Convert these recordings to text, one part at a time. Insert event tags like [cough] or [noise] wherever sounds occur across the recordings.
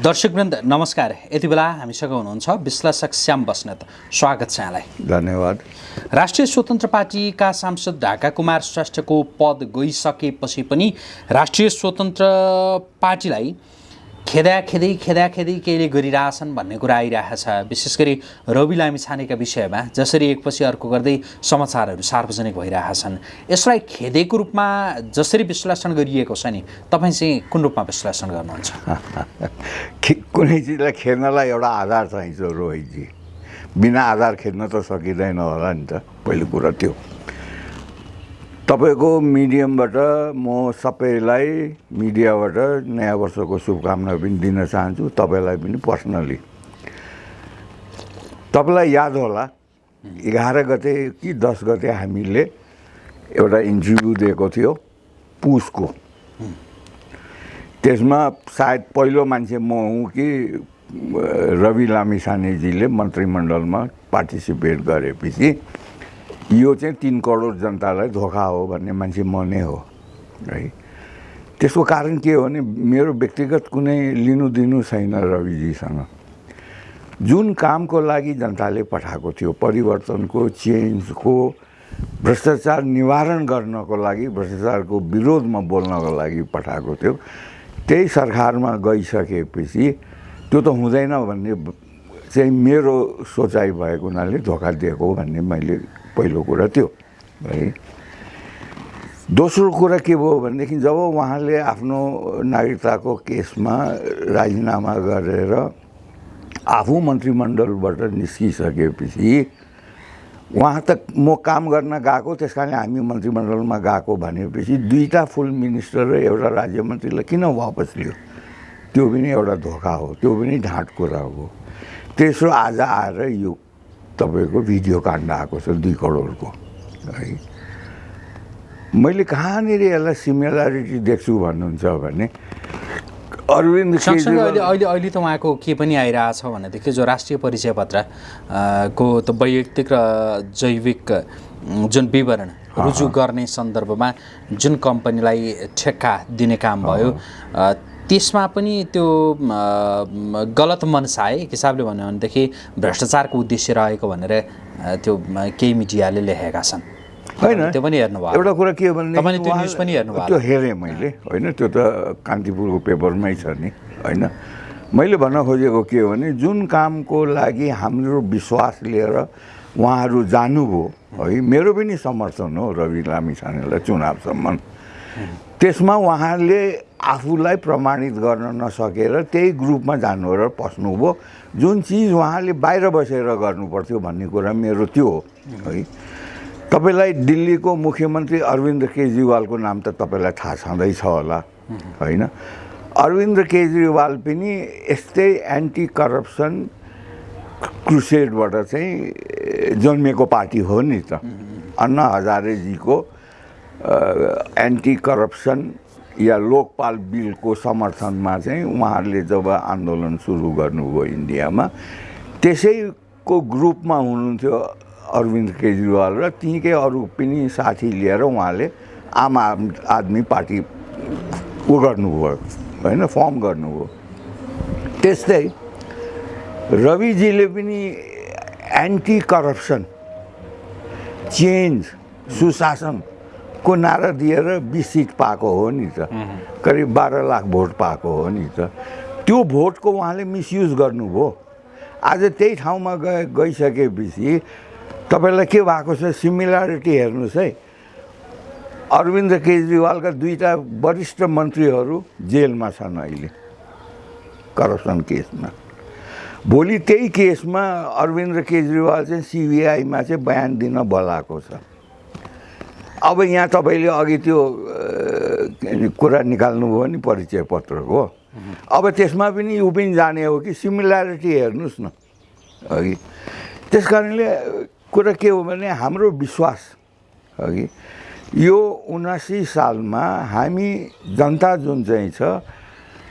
दर्शकवृन्द नमस्कार। यति बेला हामीसँग हुनुहुन्छ विश्लेषक श्याम बस्नेत। स्वागत छ यहाँलाई। धन्यवाद। राष्ट्रिय स्वतन्त्र पार्टीका सांसद ढाका कुमार श्रेष्ठको पद गइसकेपछि पनि राष्ट्रिय स्वतन्त्र पार्टीलाई खेदा खेदै खेदा खेदै केहीले गरिरहेछन् भन्ने कुरा आइरहेको छ। विशेष गरी रवि लामी छानेका विषयमा जसरी एकपछि अर्को गर्दै समाचारहरू सार्वजनिक भइरहेका छन् यसलाई खेदेको रूपमा जसरी विश्लेषण गरिएको छ नि तपाईँ चाहिँ कुन रूपमा विश्लेषण गर्नुहुन्छ? [laughs] कुनै चिजलाई खेद्नलाई एउटा आधार चाहिन्छ रोहितजी। बिना आधार खेद्न त सकिँदैन होला नि त। पहिलो कुरा त्यो। तपाईँको मिडियमबाट म सबैलाई मिडियाबाट नयाँ वर्षको शुभकामना पनि दिन चाहन्छु तपाईँलाई पनि पर्सनली। तपाईँलाई याद होला एघार गते कि दस गते हामीले एउटा इन्टरभ्यू दिएको थियो पुसको। त्यसमा सायद पहिलो मान्छे म हुँ कि रवि लामिछानेजीले मन्त्रीमण्डलमा पार्टिसिपेट गरेपछि यो चाहिँ तिन करोड जनतालाई धोका हो भन्ने मान्छे म नै हो है? त्यसको कारण के हो भने मेरो व्यक्तिगत कुनै लिनु दिनु छैन रविजीसँग। जुन कामको लागि जनताले पठाएको थियो परिवर्तनको चेन्जको भ्रष्टाचार निवारण गर्नको लागि भ्रष्टाचारको विरोधमा बोल्नको लागि पठाएको थियो त्यही सरकारमा गइसकेपछि त्यो त हुँदैन भन्ने चाहिँ मेरो सोचाइ भएको हुनाले धोका दिएको भन्ने मैले पहिलो कुरा त्यो है। दोस्रो कुरा के भयो भनेदेखि जब उहाँले आफ्नो नागरिकताको केसमा राजीनामा गरेर आफू मन्त्रीमण्डलबाट निस्किसकेपछि उहाँ त म काम गर्न गएको त्यस कारण हामी मन्त्रीमण्डलमा गएको भनेपछि दुईवटा फुल मिनिस्टर र एउटा राज्य मन्त्रीलाई किन वापस लियो? त्यो पनि एउटा धोका हो त्यो पनि ढाँट कुरा हो। तेस्रो आज आएर यो तपाईँको भिडियो काण्ड आएको छ दुई करोडको है। मैले कहाँनिर यसलाई सिमिलारिटी देख्छु भन्नुहुन्छ भने अरविन्द अहिले अहिले अहिले त उहाँको के पनि आइरहेछ भनेदेखि जो राष्ट्रिय परिचय पत्र को त वैयक्तिक र जैविक जुन विवरण रुजु गर्ने सन्दर्भमा जुन कम्पनीलाई ठेक्का दिने काम भयो त्यसमा पनि त्यो गलत मनसा है एक हिसाबले भन्यो भनेदेखि भ्रष्टाचारको उद्देश्य रहेको भनेर त्यो केही मिडियाले लेखेका छन्। होइन। त्यो पनि हेर्नुभयो एउटा कुरा के हो भने तपाईँले त्यो न्युज पनि हेर्नुभयो त्यो हेरेँ मैले होइन। त्यो त कान्तिपुरको पेपरमै छ नि होइन। मैले भन्न खोजेको के हो भने जुन कामको लागि हाम्रो विश्वास लिएर उहाँहरू जानुभयो है मेरो पनि समर्थन हो रवि लामिछानेलाई चुनावसम्म त्यसमा उहाँले आफूलाई प्रमाणित गर्न नसकेर त्यही ग्रुपमा जानु र पस्नुभयो। जुन चिज उहाँले बाहिर बसेर गर्नुपर्थ्यो भन्ने कुरा मेरो त्यो हो है। तपाईँलाई दिल्लीको मुख्यमन्त्री अरविन्द केजरीवालको नाम त तपाईँलाई थाहा छँदैछ होला होइन। अरविन्द केजरीवाल पनि यस्तै एन्टी करप्सन क्रुसेडबाट चाहिँ ए, जन्मेको पार्टी हो नि त। अन्ना हजारेजीको एन्टी करप्सन या लोकपाल बिलको समर्थनमा चाहिँ उहाँहरूले जब आन्दोलन सुरु गर्नुभयो इन्डियामा त्यसैको ग्रुपमा हुनुहुन्थ्यो अरविन्द केजरीवाल र त्यहीँकै अरू पनि साथी लिएर उहाँले आम आद- आदमी पार्टी उ गर्नुभयो होइन फर्म गर्नुभयो। त्यस्तै रविजीले पनि एन्टी करप्सन चेन्ज सुशासनको नारा दिएर बिस सिट पाएको हो नि त। करिब बाह्र लाख भोट पाएको हो नि त। त्यो भोटको उहाँले मिसयुज गर्नुभयो। आज त्यही ठाउँमा गए गइसकेपछि तपाईँलाई के भएको छ सिमिलारिटी हेर्नुहोस् है। अरविन्द केजरीवालका दुईवटा वरिष्ठ मन्त्रीहरू जेलमा छन् अहिले करप्सन केसमा। भोलि त्यही केसमा अरविन्द केजरीवाल चाहिँ सिबिआईमा चाहिँ बयान दिन बोलाएको छ। अब यहाँ तपाईँले अघि त्यो कुरा निकाल्नुभयो नि परिचय पत्रको अब त्यसमा पनि ऊ पनि जाने हो कि सिमिलारिटी हेर्नुहोस् न। अघि त्यस कारणले कुरा के हो भने हाम्रो विश्वास अघि यो उनासी सालमा हामी जनता जुन चाहिँ छ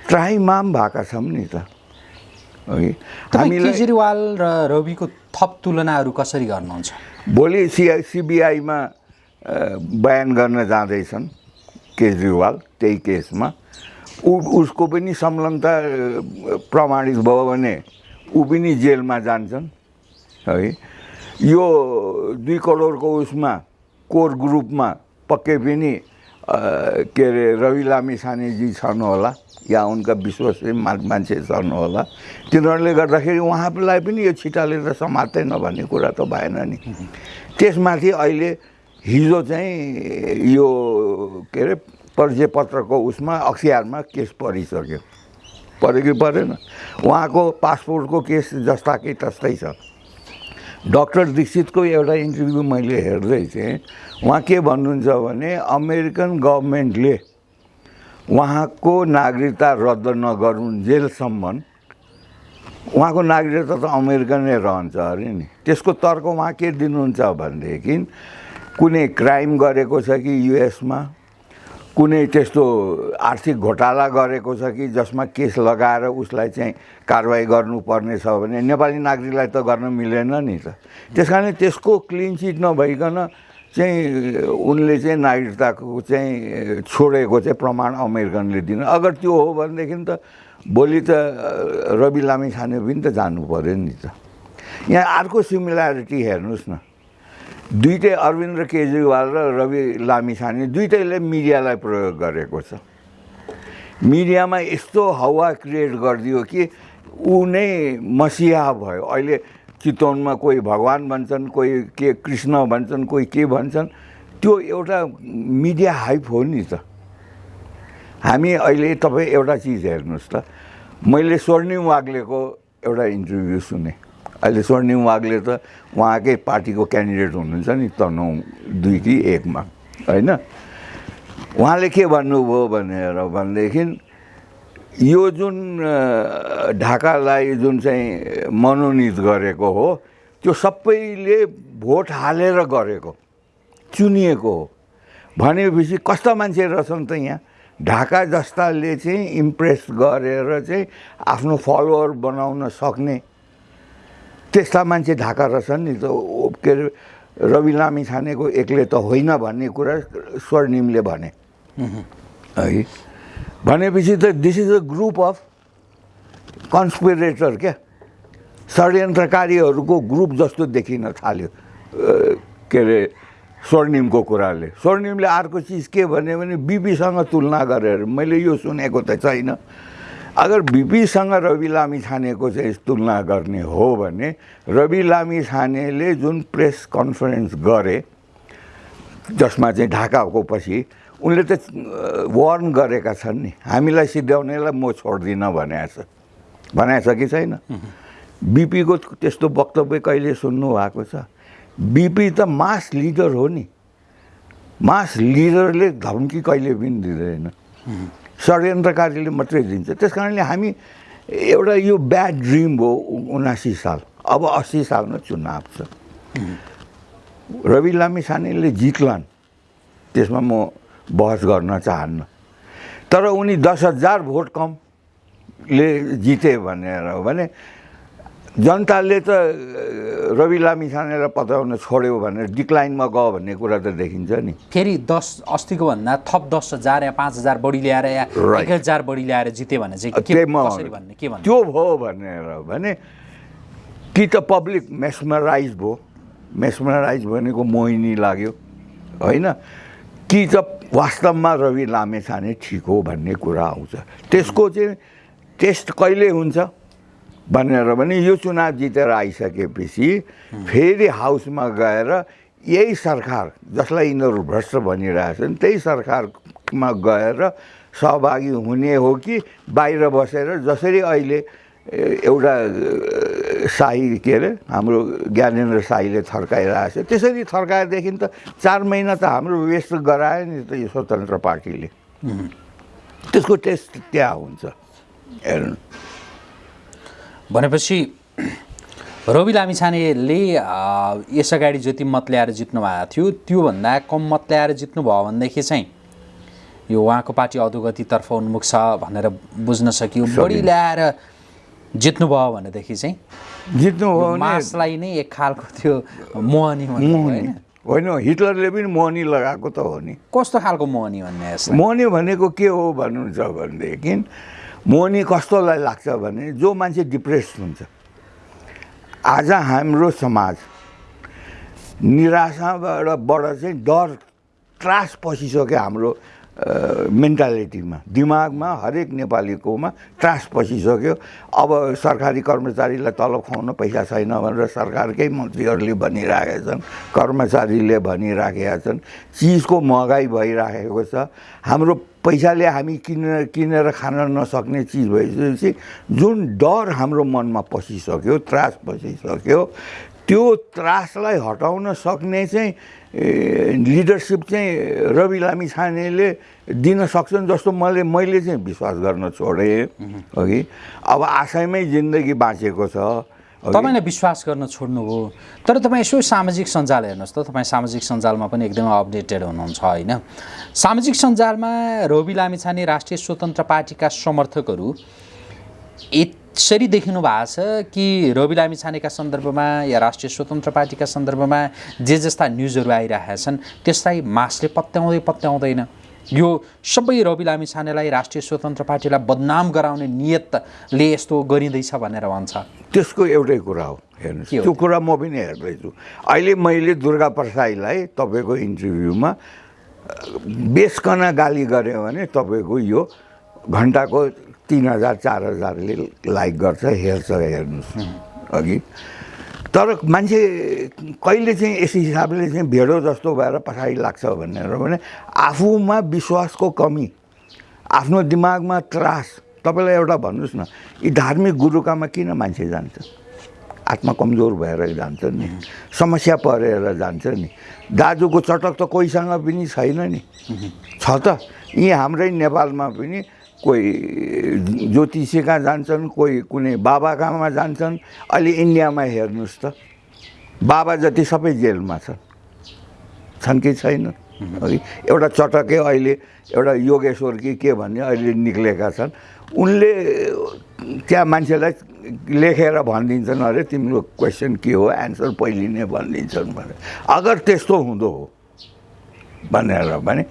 त्राइमाम भएका छौँ नि त। अघि तपाईँ केजरीवाल र रविको थप तुलनाहरू कसरी गर्नुहुन्छ? भोलि सिआई सिबिआईमा बयान गर्न जाँदैछन् केजरीवाल त्यही केसमा। ऊ उसको पनि संलग्नता प्रमाणित भयो भने ऊ पनि जेलमा जान्छन् है। यो दुई करोडको उसमा कोर ग्रुपमा पक्कै पनि के अरे रवि लामी सानेजी छन् होला या उनका विश्वसनीय मान्छे छन् होला। तिनीहरूले गर्दाखेरि उहाँलाई पनि यो छिटाले त समात्दैन भन्ने कुरा त भएन नि। त्यसमाथि अहिले हिजो चाहिँ यो के अरे परिचय पत्रको उसमा अख्तियारमा केस परिसक्यो। पऱ्यो कि परेन। उहाँको पासपोर्टको केस जस्ता कि तस्तै छ। डक्टर दीक्षितको एउटा इन्टरभ्यू मैले हेर्दै थिएँ। उहाँ के भन्नुहुन्छ भने अमेरिकन गभर्मेन्टले उहाँको नागरिकता रद्द नगरुन्जेलसम्म उहाँको नागरिकता त अमेरिकनै रहन्छ अरे नि। त्यसको तर्क उहाँ के दिनुहुन्छ भनेदेखि कुनै क्राइम गरेको छ कि युएसमा? कुनै त्यस्तो आर्थिक घोटाला गरेको छ कि जसमा केस लगाएर उसलाई चाहिँ कारवाही गर्नुपर्ने छ भने नेपाली नागरिकलाई त गर्न मिलेन नि त। त्यस कारण त्यसको क्लिन चिट नभइकन चाहिँ उनले चाहिँ नागरिकताको चाहिँ छोडेको चाहिँ प्रमाण अमेरिकनले दिनु। अगर त्यो हो भनेदेखि त भोलि त रवि लामी छाने पनि त जानु पऱ्यो नि त। यहाँ अर्को सिमिल्यारिटी हेर्नुहोस् न। दुइटै अरविन्द केजरीवाल र रवि लामिछाने दुइटैले मिडियालाई प्रयोग गरेको छ। मिडियामा यस्तो हावा क्रिएट गरिदियो कि ऊ नै मसिहा भयो। अहिले चितवनमा कोही भगवान् भन्छन् कोही के कृष्ण भन्छन् कोही के भन्छन् त्यो एउटा मिडिया हाइप हो नि त। हामी अहिले तपाईँ एउटा चिज हेर्नुहोस् त। मैले स्वर्णिम वाग्लेको एउटा इन्टरभ्यू सुने। अहिले स्वर्णिम वाग्ले त उहाँकै पार्टीको क्यान्डिडेट हुनुहुन्छ नि तनहुँ दुई कि एकमा होइन? उहाँले के भन्नुभयो भनेर भनेदेखि यो जुन ढाकालाई जुन चाहिँ मनोनित गरेको हो त्यो सबैले भोट हालेर गरेको चुनिएको हो। भनेपछि कस्ता मान्छे रहेछन् त यहाँ? ढाका जस्ताले चाहिँ इम्प्रेस गरेर चाहिँ आफ्नो फलोवर बनाउन सक्ने त्यस्ता मान्छे ढाका रहेछन् नि त के अरे रवि लामी छानेको एक्लै त होइन भन्ने कुरा स्वर्णिमले भने। है? भनेपछि त this is a group of conspirator क्या? षड्यन्त्रकारीहरूको ग्रुप जस्तो देखिन थाल्यो के अरे स्वर्णिमको कुराले। स्वर्णिमले अर्को चिज के भन्यो भने बिपीसँग तुलना गरेर। मैले यो सुनेको त छैन। अगर बिपीसँग रवि लामी छानेको चाहिँ तुलना गर्ने हो भने रवि लामी छानेले जुन प्रेस कन्फरेन्स गरे जसमा चाहिँ ढाकाको पछि उनले त वार्न गरेका छन् नि। हामीलाई सिध्याउनेलाई म छोड्दिनँ भनेको छ। भनेको छ कि छैन? बिपीको त्यस्तो वक्तव्य कहिले सुन्नु भएको छ? बिपी त मास लिडर हो नि। मास लिडरले धम्की कहिले पनि दिँदैन। षड्यन्त्रकारीले मात्रै दिन्छ। त्यस कारणले हामी एउटा यो ब्याड ड्रिम हो उनासी साल। अब अस्सी सालमा चुनाव छ। रवि लामी छानेले जित्लान् त्यसमा म बहस गर्न चाहन्न। तर उनी दस हजार भोट कमले जिते भनेर हो भने जनताले त रवि लामी छानेलाई पताउन छोड्यो भनेर डिक्लाइनमा गयो भन्ने कुरा त देखिन्छ नि। फेरि दस अस्तिको भन्दा थप दस हजार या पाँच हजार बढी ल्याएर या. एक हजार बढी ल्याएर जित्यो भने चाहिँ त्यो भयो भनेर भने कि त पब्लिक मेसमराइज भयो। मेसमराइज भनेको मोहिनी लाग्यो होइन? कि त वास्तवमा रवि लामे छाने ठिक हो भन्ने कुरा आउँछ। त्यसको चाहिँ टेस्ट कहिले हुन्छ? भनेर भने यो चुनाव जितेर आइसकेपछि फेरि हाउसमा गएर यही सरकार जसलाई यिनीहरू भ्रष्ट भनिरहेछन् त्यही सरकारमा गएर सहभागी हुने हो कि बाहिर बसेर जसरी अहिले एउटा शाही के अरे हाम्रो ज्ञानेन्द्र शाहीले थर्काइरहेको छ। त्यसरी थर्काएदेखि त चार महिना त हाम्रो वेस्ट गरायो नि त यो स्वतन्त्र पार्टीले। त्यसको टेस्ट त्यहाँ हुन्छ। हेर्नु। भनेपछि रवि लामिछानेले अ, यस अगाडि जति मत ल्याएर जित्नु भएको थियो त्योभन्दा कम मत ल्याएर जित्नुभयो भनेदेखि चाहिँ यो उहाँको पार्टी अधोगतितर्फ उन्मुख छ भनेर बुझ्न सकियो। बढी ल्याएर जित्नुभयो भनेदेखि चाहिँ जित्नु हो भने मासलाई नै एक खालको त्यो मोहनी होइन? होइन हिटलरले पनि मोहनी लगाएको त हो नि। कस्तो खालको मोहनी भन्ने मोहनी भनेको के हो भन्नुहुन्छ भनेदेखि मोहनी कस्तोलाई लाग्छ भने जो मान्छे डिप्रेस हुन्छ। आज हाम्रो समाज निराशाबाट बाट चाहिँ डर त्रास पसिसक्यो हाम्रो मेन्टालिटीमा। दिमागमा हरेक नेपालीकोमा त्रास पसिसक्यो। अब सरकारी कर्मचारीलाई तलब खुवाउन पैसा छैन भनेर सरकारकै मन्त्रीहरूले भनिराखेका छन् कर्मचारीले भनिराखेका छन् चिजको महँगाइ भइराखेको छ। हाम्रो पैसाले हामी किनेर किनेर खान नसक्ने चिज भइसकेपछि जुन डर हाम्रो मनमा पसिसक्यो त्रास पसिसक्यो त्यो त्रासलाई हटाउन सक्ने चाहिँ लिडरसिप चाहिँ रवि लामी छानेले दिन सक्छन् जस्तो मैले मैले चाहिँ विश्वास गर्न छोडेँ। अघि। अब आशयमै जिन्दगी बाँचेको छ। तपाईँले विश्वास गर्न छोड्नुभयो तर तपाईँ यसो सामाजिक सञ्जाल हेर्नुहोस् त। तपाईँ सामाजिक सञ्जालमा पनि एकदमै अपडेटेड हुनुहुन्छ होइन? सामाजिक सञ्जालमा रवि लामिछाने राष्ट्रिय स्वतन्त्र पार्टीका समर्थकहरू यसरी देखिनु भएको छ कि रवि लामिछानेका सन्दर्भमा या राष्ट्रिय स्वतन्त्र पार्टीका सन्दर्भमा जे जस्ता न्युजहरू आइरहेका छन् त्यसलाई मासले पत्याउँदै पत्याउँदैन। यो सबै रवि लामिछानेलाई राष्ट्रिय स्वतन्त्र पार्टीलाई बदनाम गराउने नियतले यस्तो गरिँदैछ भनेर भन्छ। त्यसको एउटै कुरा हो हेर्नुहोस्। त्यो कुरा म पनि हेर्दैछु। अहिले मैले दुर्गा प्रसाईलाई तपाईँको इन्टरभ्यूमा बेसकन गाली गऱ्यो भने तपाईँको यो घन्टाको तिन हजार चार हजारले लाइक गर्छ हेर्छ हेर्नुहोस्। अघि। तर मान्छे कहिले चाहिँ यस हिसाबले चाहिँ भेडो जस्तो भएर पछाडि लाग्छ भनेर भने आफूमा विश्वासको कमी आफ्नो दिमागमा त्रास। तपाईँलाई एउटा भन्नुहोस् न यी धार्मिक गुरुकामा किन मान्छे जान्छ? आत्मा कमजोर भएर जान्छ नि समस्या परेर जान्छ नि दाजुको चटक त कोहीसँग पनि छैन नि। छ त यी हाम्रै नेपालमा पनि कोही ज्योतिषी कहाँ जान्छन् कोही कुनै बाबा कहाँमा जान्छन्। अहिले इन्डियामा हेर्नुहोस् त बाबा जति सबै जेलमा छन् छन् कि छैन? है। एउटा चटके अहिले एउटा योगेश्वर कि के भन्ने अहिले निक्लेका छन्। उनले त्यहाँ मान्छेलाई लेखेर भनिदिन्छन् अरे तिम्रो क्वेसन के हो? एन्सर पहिले नै भनिदिन्छन् भने अगर त्यस्तो हुँदो हो भनेर भने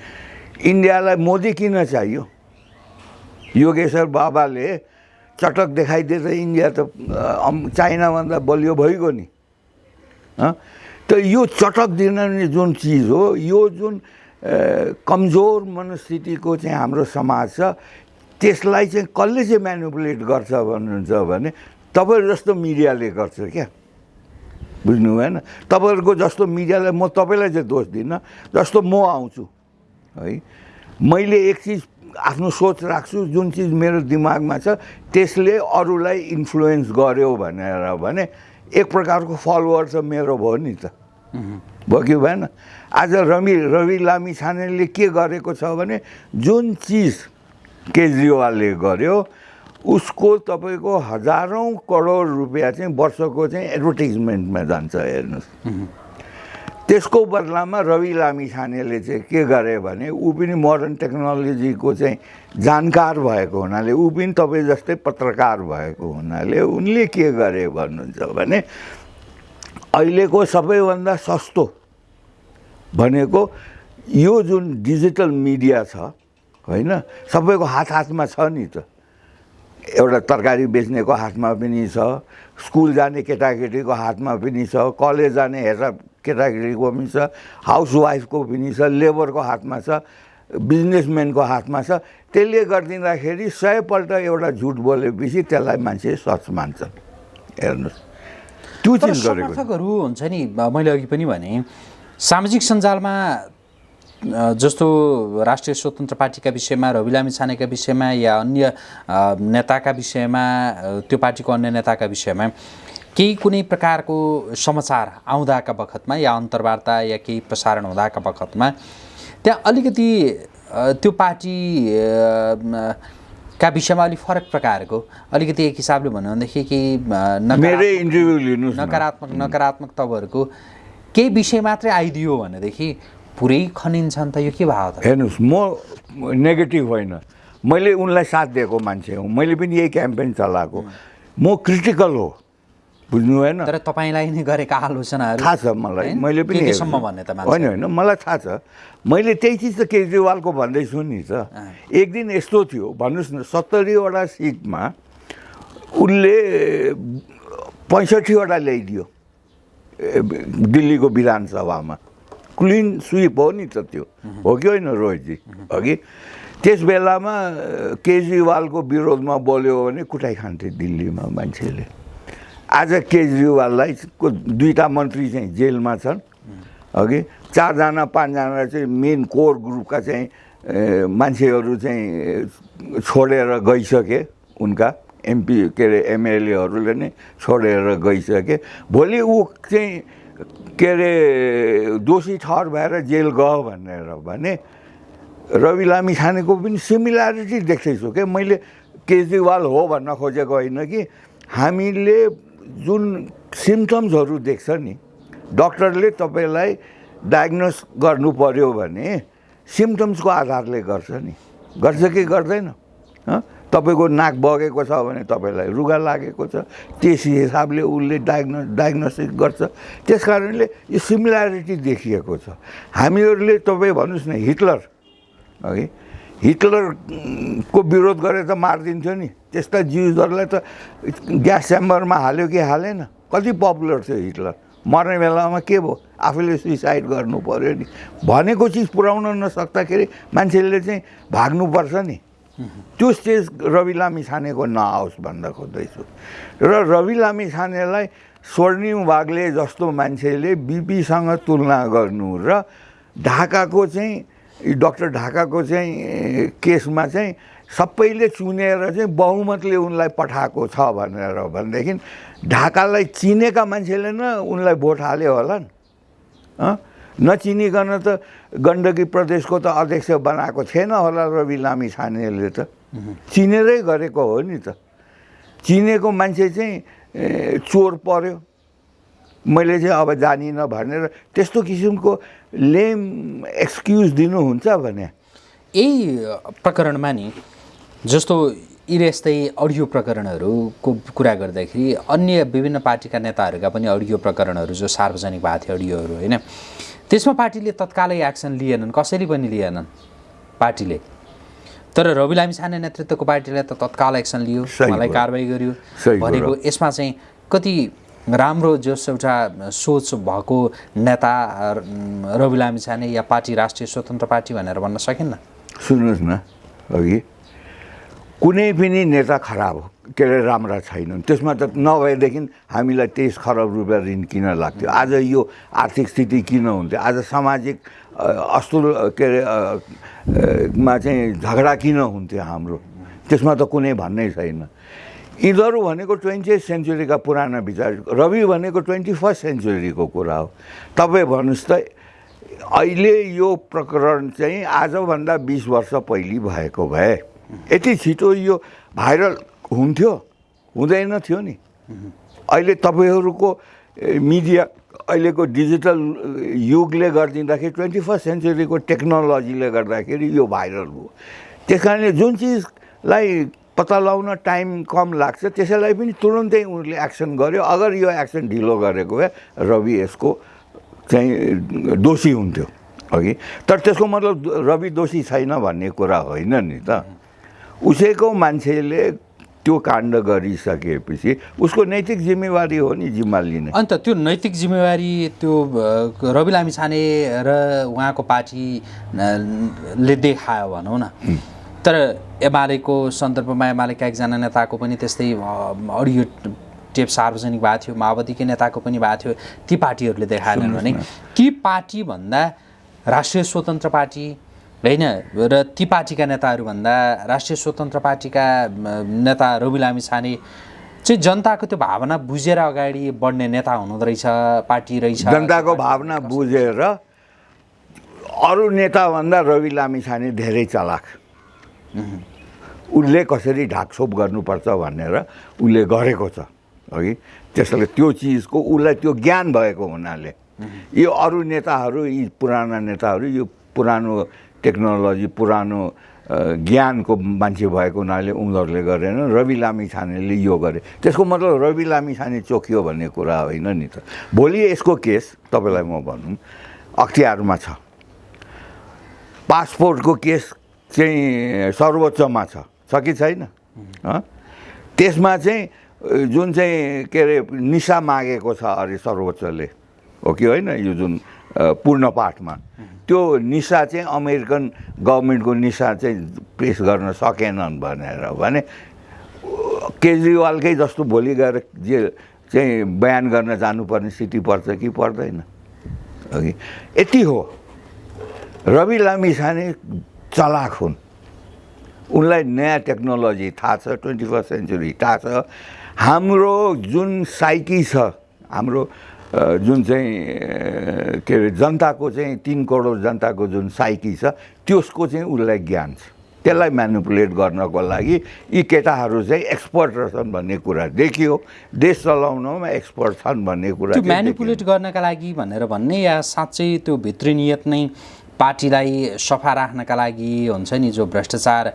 इन्डियालाई मोदी किन चाहियो? योगेश्वर बाबाले चटक देखाइदिए त इन्डिया त चाइनाभन्दा बलियो भइगयो नि? त यो चटक दिने जुन चिज हो यो जुन कमजोर मनस्थितिको चाहिँ हाम्रो समाज छ त्यसलाई चाहिँ कसले चाहिँ म्यानुपुलेट गर्छ भन्नुहुन्छ भने तपाईँ जस्तो मिडियाले गर्छ क्या। बुझ्नु भएन? तपाईँहरूको जस्तो मिडियालाई म तपाईँलाई चाहिँ दोष दिन्न जस्तो म आउँछु। है? मैले एक चिज आफ्नो सोच राख्छु जुन चिज मेरो दिमागमा छ त्यसले अरूलाई इन्फ्लुएन्स गर्यो भनेर भने एक प्रकारको फलोवर त मेरो भयो नि त। भयो कि भएन? आज रवि रवि लामी छानेले के गरेको छ भने जुन चिज केजरीवालले गर्यो उसको तपाईँको हजारौँ करोड रुपियाँ चाहिँ वर्षको चाहिँ एडभर्टिजमेन्टमा जान्छ हेर्नुहोस्। त्यसको बदलामा रवि लामी छानेले चाहिँ के गरे भने ऊ पनि मोडर्न टेक्नोलोजीको चाहिँ जानकार भएको हुनाले ऊ पनि तपाईँ जस्तै पत्रकार भएको हुनाले उनले के गरे भन्नुहुन्छ भने अहिलेको सबैभन्दा सस्तो भनेको यो जुन डिजिटल मिडिया छ होइन सबैको हात हातमा छ नि त। एउटा तरकारी बेच्नेको हातमा पनि छ स्कुल जाने केटाकेटीको हातमा पनि छ कलेज जाने हेर्दा केटाकेटीको पनि छ हाउसवाइफको पनि छ लेबरको हातमा छ बिजनेसम्यानको हातमा छ। त्यसले गरिदिँदाखेरि सयपल्ट एउटा झुट बोलेपछि त्यसलाई मान्छे सच मान्छन् हेर्नुहोस्। त्यो चिज गरेको समर्थकहरू हुन्छ नि मैले अघि पनि भने सामाजिक सञ्जालमा जस्तो राष्ट्रिय स्वतन्त्र पार्टीका विषयमा रवि लामी छानेका विषयमा या अन्य नेताका विषयमा त्यो पार्टीको अन्य नेताका विषयमा केही कुनै प्रकारको समाचार आउँदाका बखतमा या अन्तर्वार्ता या केही प्रसारण हुँदाका बखतमा त्यहाँ अलिकति त्यो पार्टी का विषयमा अलिक फरक प्रकारको अलिकति एक हिसाबले भन्यो भनेदेखि केही अ, नकारात्मक- न। नकारात्मक तपाईँहरूको केही विषय मात्रै आइदियो भनेदेखि पुरै खनिन्छन् त यो के भयो त? हेर्नुहोस् म नेगेटिभ होइन। मैले उनलाई साथ दिएको मान्छे हुँ। मैले पनि यही क्याम्पेन चलाएको। म क्रिटिकल हो। बुझ्नु भएन तर तपाईँलाई नै गरेका आलोचनाहरू थाहा छ मलाई? मैले पनि के होइन होइन मलाई थाहा छ। मैले त्यही चिज त केजरीवालको भन्दैछु नि त एक दिन यस्तो थियो भन्नुहोस् न सत्तरीवटा सिटमा उसले पैँसठीवटा ल्याइदियो दिल्लीको विधानसभामा। क्लिन स्विप हो नि त त्यो। हो कि होइन रोहितजी? अघि त्यस बेलामा केजरीवालको विरोधमा बोल्यो भने कुटाइ खान्थे दिल्लीमा मान्छेले। आज केजरीवाललाई दुईवटा मन्त्री चाहिँ जेलमा छन्। अघि चारजना पाँचजना चाहिँ मेन कोर ग्रुपका चाहिँ मान्छेहरू चाहिँ छोडेर गइसके उनका एमपी के अरे एमएलएहरूले नै छोडेर गइसके। भोलि ऊ चाहिँ के अरे दोषी ठहर भएर जेल गयो भनेर भने रवि लामी छानेको पनि सिमिल्यारिटी देख्दैछु क्या मैले केजरीवाल हो भन्न खोजेको होइन कि हामीले जुन सिम्टम्सहरू देख्छ नि डक्टरले तपाईँलाई डायग्नोस गर्नु पर्यो भने सिम्टम्सको आधारले गर्छ नि। गर्छ कि गर्दैन? हँ? तपाईँको नाक बगेको छ भने तपाईँलाई रुगा लागेको छ त्यस हिसाबले उसले डायग्नो डायग्नोसिस गर्छ। त्यस कारणले यो सिमिल्यारिटी देखिएको छ। हामीहरूले तपाईँ भन्नुहोस् न हिटलर अघि हिटलरको विरोध गरेर त मारिदिन्थ्यो नि। त्यस्ता जिउजहरूलाई त ग्यास च्याम्बरमा हाल्यो कि हालेन? कति पपुलर थियो हिटलर? मर्ने बेलामा के भयो? आफूले सुइसाइड गर्नु पऱ्यो नि। भनेको चिज पुऱ्याउन नसक्दाखेरि मान्छेले चाहिँ भाग्नुपर्छ नि। त्यो स्टेज रवि लामी छानेको नआओस् भन्न खोज्दैछु र रवि लामी छानेलाई स्वर्णिम वाग्ले जस्तो मान्छेले बिपीसँग तुलना गर्नु र ढाकाको चाहिँ डक्टर ढाकाको चाहिँ केसमा चाहिँ सबैले चुनेर चाहिँ बहुमतले उनलाई पठाएको छ भनेर भनेदेखि ढाकालाई चिनेका मान्छेले न उनलाई भोट हाल्यो होला नि? नचिनिकन त गण्डकी प्रदेशको त अध्यक्ष बनाएको थिएन होला रवि लामी छानेले त। चिनेरै गरेको हो नि त। चिनेको मान्छे चाहिँ चोर पर्यो। मैले चाहिँ अब जानिनँ भनेर त्यस्तो किसिमको लेम एक्सक्युज दिनुहुन्छ भने यही प्रकरणमा नि जस्तो यी यस्तै अडियो प्रकरणहरूको कुरा गर्दाखेरि अन्य विभिन्न पार्टीका नेताहरूका पनि अडियो प्रकरणहरू जो सार्वजनिक भएको थियो अडियोहरू होइन त्यसमा पार्टीले तत्कालै एक्सन लिएनन् कसैले पनि लिएनन् पार्टीले तर रवि लामी छाने नेतृत्वको पार्टीले त तत्काल एक्सन लियो कुरो। कारवाही गर्यो भनेको। यसमा चाहिँ कति राम्रो जस एउटा सोच भएको नेता रवि लामी छाने या पार्टी राष्ट्रिय स्वतन्त्र पार्टी भनेर भन्न सकिन्न? सुन्नुहोस् न अघि कुनै पनि नेता खराब हो के अरे राम्रा छैनन्। त्यसमा त नभएदेखि हामीलाई तेइस खरब रुपियाँ ऋण किन लाग्थ्यो? आज यो आर्थिक स्थिति किन हुन्थ्यो? आज सामाजिक अस्तुल के अरे मा चाहिँ झगडा किन हुन्थ्यो हाम्रो? त्यसमा त कुनै भन्नै छैन। यिनीहरू भनेको ट्वेन्टी एथ सेन्चुरीका पुराना विचार रवि भनेको ट्वेन्टी फर्स्ट सेन्चुरीको कुरा हो। तपाईँ भन्नुहोस् त अहिले यो प्रकरण चाहिँ आजभन्दा बिस वर्ष पहिले भएको भए। यति छिटो यो भाइरल हुन्थ्यो? हुँदैन थियो नि। अहिले तपाईँहरूको मिडिया अहिलेको डिजिटल युगले गरिदिँदाखेरि ट्वेन्टी फर्स्ट सेन्चुरीको टेक्नोलोजीले गर्दाखेरि यो भाइरल भयो। त्यस कारणले जुन चिजलाई पत्ता लगाउन टाइम कम लाग्छ। त्यसैलाई पनि तुरुन्तै उनीहरूले एक्सन गर्यो। अगर यो एक्सन ढिलो गरेको भए रवि यसको चाहिँ दोषी हुन्थ्यो। अघि। तर त्यसको मतलब रवि दोषी छैन भन्ने कुरा होइन नि त। उसैको मान्छेले त्यो काण्ड गरिसकेपछि उसको नैतिक जिम्मेवारी हो नि जिम्मा लिने। अन्त त्यो नैतिक जिम्मेवारी त्यो रवि लामी छाने र उहाँको पार्टी अ, ले देखायो भनौँ न। तर एमालेको सन्दर्भमा एमालेका एकजना नेताको पनि त्यस्तै अडियो टेप सार्वजनिक भएको थियो माओवादीकै नेताको पनि भएको थियो ती पार्टीहरूले देखाएनन् भने। ती पार्टीभन्दा राष्ट्रिय स्वतन्त्र पार्टी होइन र ती पार्टीका नेताहरूभन्दा राष्ट्रिय स्वतन्त्र पार्टीका नेता रवि लामी छाने चाहिँ जनताको त्यो भावना बुझेर अगाडि बढ्ने नेता हुनुहुँदो रहेछ पार्टी रहेछ। जनताको भावना बुझेर अरू नेताभन्दा रवि लामी छाने धेरै चलाक। उसले कसरी ढाकछोप गर्नुपर्छ भनेर उसले गरेको छ अघि त्यसैले त्यो चिजको उसलाई त्यो ज्ञान भएको हुनाले यो अरू नेताहरू यी पुराना नेताहरू यो पुरानो टेक्नोलोजी पुरानो ज्ञानको मान्छे भएको हुनाले उनीहरूले गरेन। रवि लामी छानेले यो गरे। त्यसको मतलब रवि लामी छाने चोखियो भन्ने कुरा होइन नि त। भोलि यसको केस तपाईँलाई म भनौँ। अख्तियारमा छ। पासपोर्टको केस चाहिँ सर्वोच्चमा छ छ कि छैन? हँ? त्यसमा चाहिँ जुन चाहिँ के अरे निसा मागेको छ अरे सर्वोच्चले हो कि होइन? यो जुन पूर्ण पाठमा। त्यो निसा चाहिँ अमेरिकन गभर्मेन्टको निसा चाहिँ पेस गर्न सकेनन् भनेर भने केजरीवालकै जस्तो भोलि गएर जे चाहिँ बयान गर्न जानुपर्ने स्थिति पर्छ कि पर्दैन? यति हो। रवि लामी छाने चलाक हुन्। उनलाई नयाँ टेक्नोलोजी थाहा छ ट्वेन्टी फर्स्ट सेन्चुरी थाहा छ। हाम्रो जुन साइकी छ हाम्रो जुन चाहिँ के अरे जनताको चाहिँ तिन करोड जनताको जुन साइकी छ त्यसको चाहिँ उसलाई ज्ञान छ। त्यसलाई म्यानिपुलेट गर्नको लागि यी केटाहरू चाहिँ एक्सपर्ट रहेछन् भन्ने कुरा देखियो। देश चलाउनमा एक्सपर्ट छन् भन्ने कुरा। म्यानिपुलेट गर्नका लागि भनेर भन्ने या साँच्चै त्यो भित्री नियत नै पार्टीलाई सफा राख्नका लागि हुन्छ नि जो भ्रष्टाचार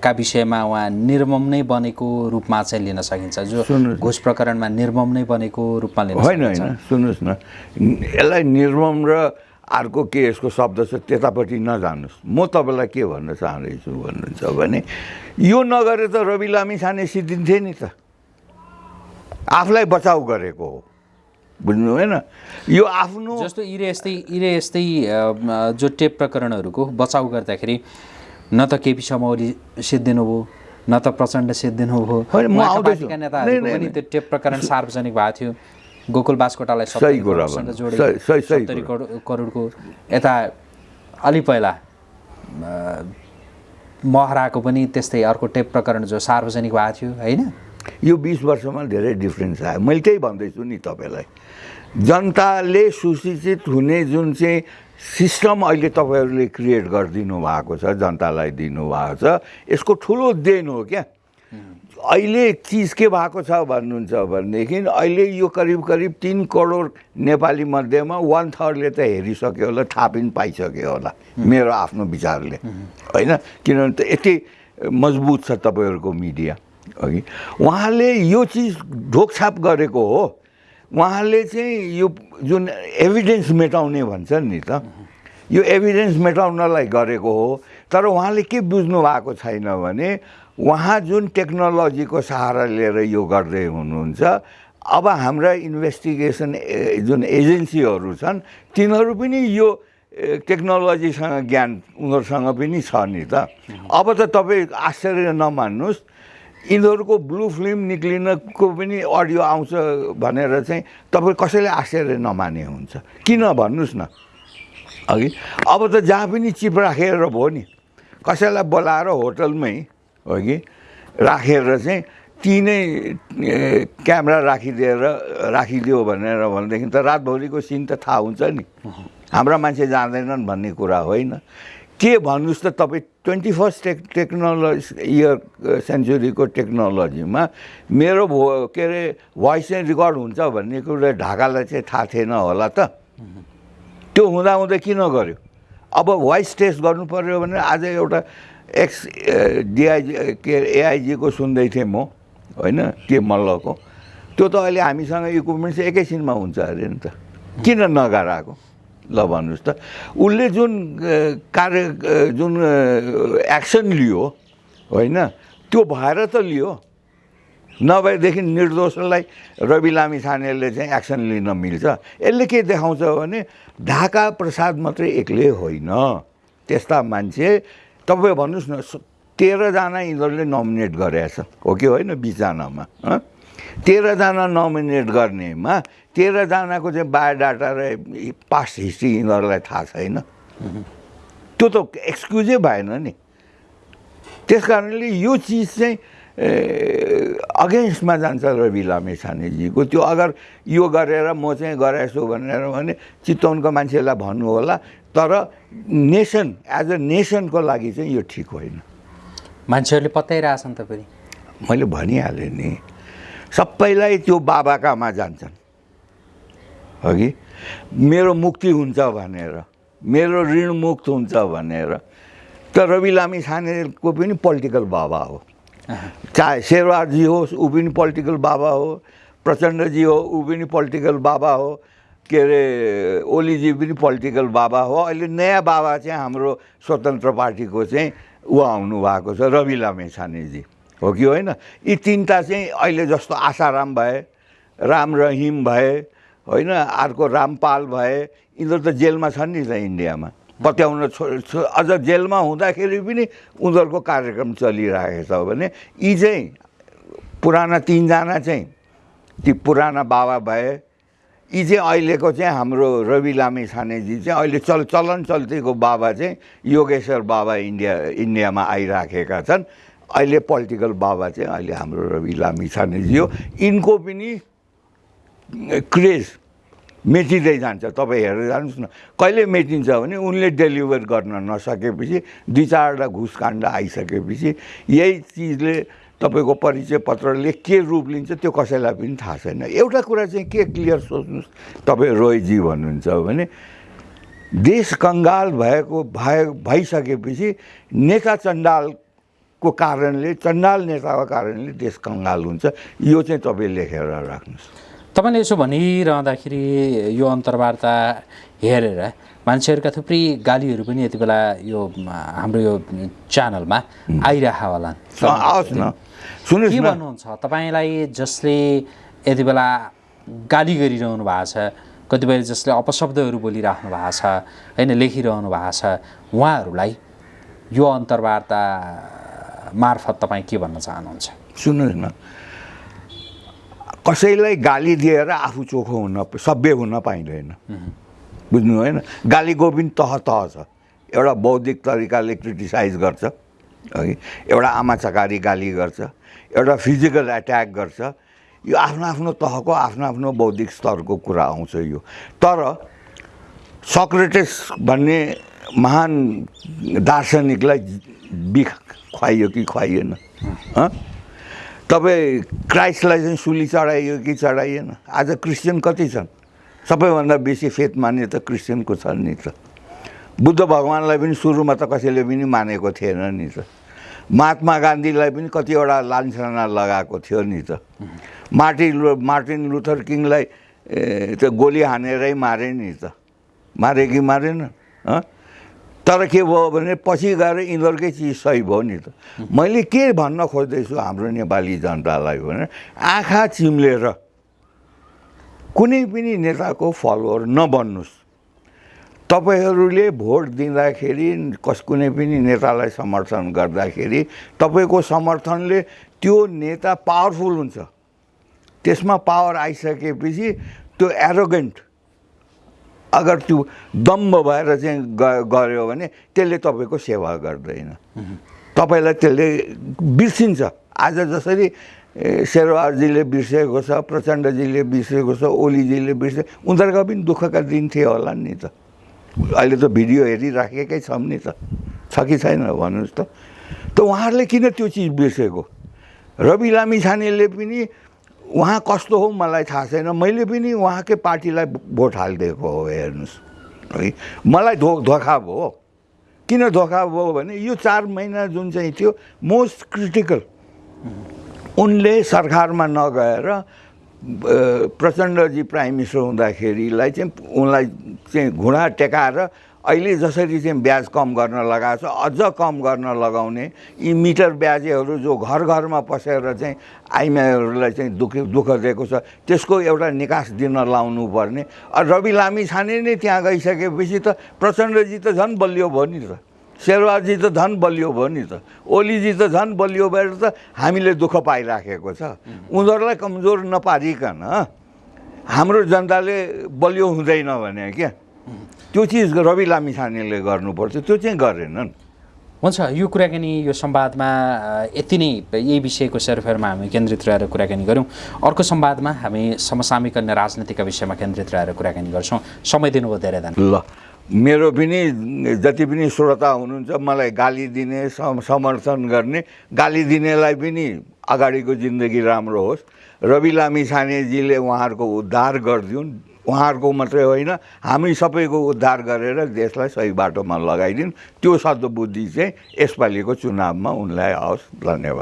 का विषयमा उहाँ निर्मम नै बनेको रूपमा चाहिँ लिन सकिन्छ जो। घुस प्रकरणमा निर्मम नै बनेको रूपमा लिन होइन होइन सुन्नुहोस् न। यसलाई निर्मम र अर्को के यसको शब्द छ त्यतापट्टि नजानुहोस् म तपाईँलाई के भन्न चाहँदैछु भन्नुहुन्छ भने यो नगरे त रवि लामी छाने सिद्धिन्थे नि त। आफूलाई बचाउ गरेको हो। बुझ्नु भएन यो आफ्नो जस्तो इरे यस्तै इरे यस्तै जो टेप प्रकरणहरूको बचाउ गर्दाखेरि न त केपी शर्मा ओली सिद्धिनु भयो न त प्रचण्ड सिद्धिनु भयो होइन, म उहाँका आउँदैछु। पार्टीका नहीं, नेताहरूको नहीं, पनि नहीं। त्यो टेप प्रकरण [laughs] सार्वजनिक भएको थियो। गोकुल बास्कोटालाई सही सत्तरी करोडको यता अलि पहिला महराको पनि त्यस्तै अर्को टेप प्रकरण जो सार्वजनिक भएको थियो होइन? यो बिस वर्षमा धेरै डिफ्रेन्स आयो। मैले त्यही भन्दैछु नि तपाईँलाई। जनताले सुशिक्षित हुने जुन चाहिँ सिस्टम अहिले तपाईँहरूले क्रिएट गरिदिनु भएको छ जनतालाई दिनुभएको छ यसको ठुलो देन हो क्या। अहिले चिज के भएको छ भन्नुहुन्छ भनेदेखि अहिले यो करिब करिब तिन करोड नेपाली मध्येमा वान थर्डले त हेरिसक्यो होला थाहा पनि पाइसक्यो होला मेरो आफ्नो विचारले। होइन? किनभने त यति मजबुत छ तपाईँहरूको मिडिया अघि। उहाँले यो चिज ढोकछाप गरेको हो। उहाँले चाहिँ यो जुन एभिडेन्स मेटाउने भन्छन् नि त यो एभिडेन्स मेटाउनलाई गरेको हो। तर उहाँले के बुझ्नु भएको छैन भने उहाँ जुन टेक्नोलोजीको सहारा लिएर यो गर्दै हुनुहुन्छ अब हाम्रा इन्भेस्टिगेसन जुन एजेन्सीहरू छन् तिनीहरू पनि यो टेक्नोलोजीसँग ज्ञान उनीहरूसँग पनि छ नि त। अब त तपाईँ आश्चर्य नमान्नुहोस् यिनीहरूको ब्लू फिल्म निक्लिनको पनि अडियो आउँछ भनेर चाहिँ तपाईँ कसैले आश्चर्य नमाने हुन्छ। किन भन्नुहोस् न? अघि अब त जहाँ पनि चिप राखेर भयो नि कसैलाई बोलाएर होटलमै हो कि राखेर चाहिँ ती नै ए, क्यामेरा राखिदिएर राखिदियो भनेर भनेदेखि त रातभरिको सिन त थाहा हुन्छ नि। हाम्रा मान्छे जाँदैनन् भन्ने कुरा होइन। के भन्नुहोस् त तपाईँ twenty first tech technology year सेन्चुरीको टेक्नोलोजीमा मेरो भो के अरे भोइस चाहिँ रेकर्ड हुन्छ भन्ने कुरा ढाकालाई चाहिँ थाहा थिएन होला त। त्यो हुँदाहुँदै किन गर्यो? अब भोइस टेस्ट गर्नु पऱ्यो भने आज एउटा एक्स डिआइजी के अरे एआइजीको सुन्दै थिएँ म होइन के मल्लको। त्यो त अहिले हामीसँग इक्विपमेन्ट चाहिँ एकैछिनमा हुन्छ अरे नि त। किन नगराएको? ल भन्नुहोस् त। उसले जुन कार्य जुन एक्सन लियो होइन त्यो भएर त लियो। नभएदेखि निर्दोषलाई रवि लामी छानेले चाहिँ एक्सन लिन मिल्छ। यसले के देखाउँछ भने ढाका प्रसाद मात्रै एक्लै होइन। त्यस्ता मान्छे तपाईँ भन्नुहोस् न तेह्रजना यिनीहरूले नोमिनेट गरेछ हो कि होइन? बिसजनामा? तेह्रजना नोमिनेट गर्नेमा तेह्रजनाको चाहिँ बायोडाटा र पास्ट हिस्ट्री यिनीहरूलाई थाहा छैन। त्यो त एक्सक्युजै भएन नि। त्यस कारणले यो चिज चाहिँ अगेन्स्टमा जान्छ रवि लामे छानेजीको त्यो अगर यो गरेर म चाहिँ गराएछु भनेर भने चितवनको मान्छेलाई भन्नु होला तर नेसन एज अ नेसनको लागि चाहिँ यो ठिक होइन। मान्छेहरूले पत्याइरहेछन् त फेरि। मैले भनिहालेँ नि सबैलाई त्यो बाबाकामा जान्छन्। हगि मेरो मुक्ति हुन्छ भनेर मेरो ऋण मुक्त हुन्छ भनेर। त रवि लामी छानेको पनि पोलिटिकल बाबा हो। चाहे शेरवारजी होस् ऊ पनि पोलिटिकल बाबा हो। प्रचण्डजी हो ऊ पनि पोलिटिकल बाबा हो। के अरे ओलीजी पनि पोलिटिकल बाबा हो। अहिले नयाँ बाबा चाहिँ हाम्रो स्वतन्त्र पार्टीको चाहिँ ऊ आउनु भएको छ रवि लामे छानेजी हो कि होइन? यी तिनवटा चाहिँ अहिले जस्तो आशाराम भए राम रहिम भए होइन अर्को रामपाल भए यिनीहरू त जेलमा छन् नि त इन्डियामा। पत्याउन छो छो- अझ जेलमा हुँदाखेरि पनि उनीहरूको कार्यक्रम चलिरहेको छ भने यी चाहिँ पुराना तिनजना चाहिँ ती पुराना बाबा भए यी चाहिँ अहिलेको चाहिँ हाम्रो रवि लामे छानेजी चाहिँ अहिले चल चलन चल्तीको बाबा चाहिँ योगेश्वर बाबा इन्डिया इन्डियामा आइराखेका छन्। अहिले पोलिटिकल बाबा चाहिँ अहिले हाम्रो रवि लामी छानेजी हो यिनको पनि क्रेज मेटिँदै जान्छ। तपाईँ हेरेर जानुहोस् न कहिले मेटिन्छ भने उनले डेलिभर गर्न नसकेपछि दुई चारवटा घुसकाण्ड आइसकेपछि यही चिजले तपाईँको परिचय पत्रले के रूप लिन्छ त्यो कसैलाई पनि थाहा छैन। एउटा कुरा चाहिँ के क्लियर सोच्नुहोस् तपाईँ रोयजी भन्नुहुन्छ भने देश कङ्गाल भएको भए भइसकेपछि नेता चण्डालको कारणले चण्डाल नेताको कारणले देश कङ्गाल हुन्छ। यो चाहिँ तपाईँ लेखेर राख्नुहोस्। तपाईँले यसो भनिरहँदाखेरि यो अन्तर्वार्ता हेरेर मान्छेहरूका थुप्रै गालीहरू पनि यति बेला यो हाम्रो यो च्यानलमा आइरह होला आओस् न। के भन्नुहुन्छ? तपाईँलाई जसले यति बेला गाली गरिरहनु भएको छ कतिपय जसले अपशब्दहरू बोलिराख्नु भएको छ होइन लेखिरहनु भएको छ उहाँहरूलाई यो अन्तर्वार्ता मार्फत तपाईँ के भन्न चाहनुहुन्छ? सुन्नुहोस् न। कसैलाई गाली दिएर आफू चोखो हुन सभ्य हुन पाइँदैन। बुझ्नु होइन? गालीको पनि तह तह छ। एउटा बौद्धिक तरिकाले क्रिटिसाइज गर्छ है? एउटा आमा चकारी गाली गर्छ एउटा फिजिकल एट्याक गर्छ। यो आफ्नो आफ्नो तहको आफ्नो आफ्नो बौद्धिक स्तरको कुरा आउँछ यो। तर सक्रेटिस भन्ने महान दार्शनिकलाई बिख खुवाइयो कि खुवाइएन? तपाईँ क्राइस्टलाई चाहिँ सुली चढाइयो कि चढाइएन? आज क्रिस्चियन कति छन्? सबैभन्दा बेसी फेथ मान्ने त क्रिस्चियनको छन् नि त। बुद्ध भगवान्लाई पनि सुरुमा त कसैले पनि मानेको थिएन नि त। महात्मा गान्धीलाई पनि कतिवटा लान्छना लगाएको थियो नि त। मार्टिन लु मार्टिन लुथर किङलाई ए, त गोली हानेरै मारे नि त। मारे कि मारेन? तर के भयो भने पछि गएर यिनीहरूकै चिज सही भयो नि त। मैले के भन्न खोज्दैछु हाम्रो नेपाली जनतालाई भने आँखा चिम्लेर कुनै पनि नेताको फलोवर नबन्नुहोस् तपाईँहरूले भोट दिँदाखेरि कस कुनै पनि नेतालाई समर्थन गर्दाखेरि तपाईँको समर्थनले त्यो नेता पावरफुल हुन्छ। त्यसमा पावर आइसकेपछि त्यो एरोगेन्ट अगर त्यो दम्ब भएर चाहिँ गऱ्यो भने त्यसले तपाईँको सेवा गर्दैन। तपाईँलाई त्यसले बिर्सिन्छ। आज जसरी शेरवारजीले बिर्सेको छ प्रचण्डजीले बिर्सेको छ ओलीजीले बिर्से उनीहरूका पनि दुःखका दिन थिए होला नि त। अहिले त भिडियो हेरिराखेकै छौँ नि त। छ कि छैन भन्नुहोस् त। त उहाँहरूले किन त्यो चिज बिर्सेको? रवि लामी छानेले पनि उहाँ कस्तो हो मलाई थाहा छैन। मैले पनि उहाँकै पार्टीलाई भोट हालिदिएको हो हेर्नुहोस्। है मलाई धो धोका भयो किन धोका भयो भने यो चार महिना जुन चाहिँ थियो मोस्ट क्रिटिकल उनले सरकारमा नगएर प्रचण्डजी प्राइम मिनिस्टर हुँदाखेरिलाई चाहिँ उनलाई चाहिँ घुँडा टेकाएर अहिले जसरी चाहिँ ब्याज कम गर्न लगाएको छ अझ कम गर्न लगाउने यी मिटर ब्याजेहरू जो घर घरमा पसेर चाहिँ आइमाईहरूलाई चाहिँ दुःख दुःख दिएको छ त्यसको एउटा निकास दिन लाउनु पर्ने रवि लामी छाने नै त्यहाँ गइसकेपछि त प्रचण्डजी त झन् बलियो भयो नि त शेरवाजी त झन् बलियो भयो नि त ओलीजी त झन् बलियो भएर त हामीले दुःख पाइराखेको छ। उनीहरूलाई कमजोर नपारिकन हाम्रो जनताले बलियो हुँदैन भने क्या। त्यो चिज रवि लामी छानेले गर्नुपर्छ त्यो चाहिँ गरेनन्। हुन्छ यो कुराकानी यो संवादमा यति नै। यही विषयको सेरोफेरमा हामी केन्द्रित रहेर कुराकानी गऱ्यौँ। अर्को संवादमा हामी समसामयिक अन्य राजनीतिका विषयमा केन्द्रित रहेर कुराकानी गर्छौँ। समय दिनुभयो धेरै धन्यवाद। ल मेरो पनि जति पनि श्रोता हुनुहुन्छ मलाई गाली दिने सम- समर्थन गर्ने गाली दिनेलाई पनि अगाडिको जिन्दगी राम्रो होस्। रवि लामी छानेजीले उहाँहरूको उद्धार गरिदिउन्। उहाँहरूको मात्रै होइन हामी सबैको उद्धार गरेर देशलाई सही बाटोमा लगाइदिन्। त्यो सद्बुद्धि चाहिँ यसपालिको चुनावमा उनलाई आओस्। धन्यवाद।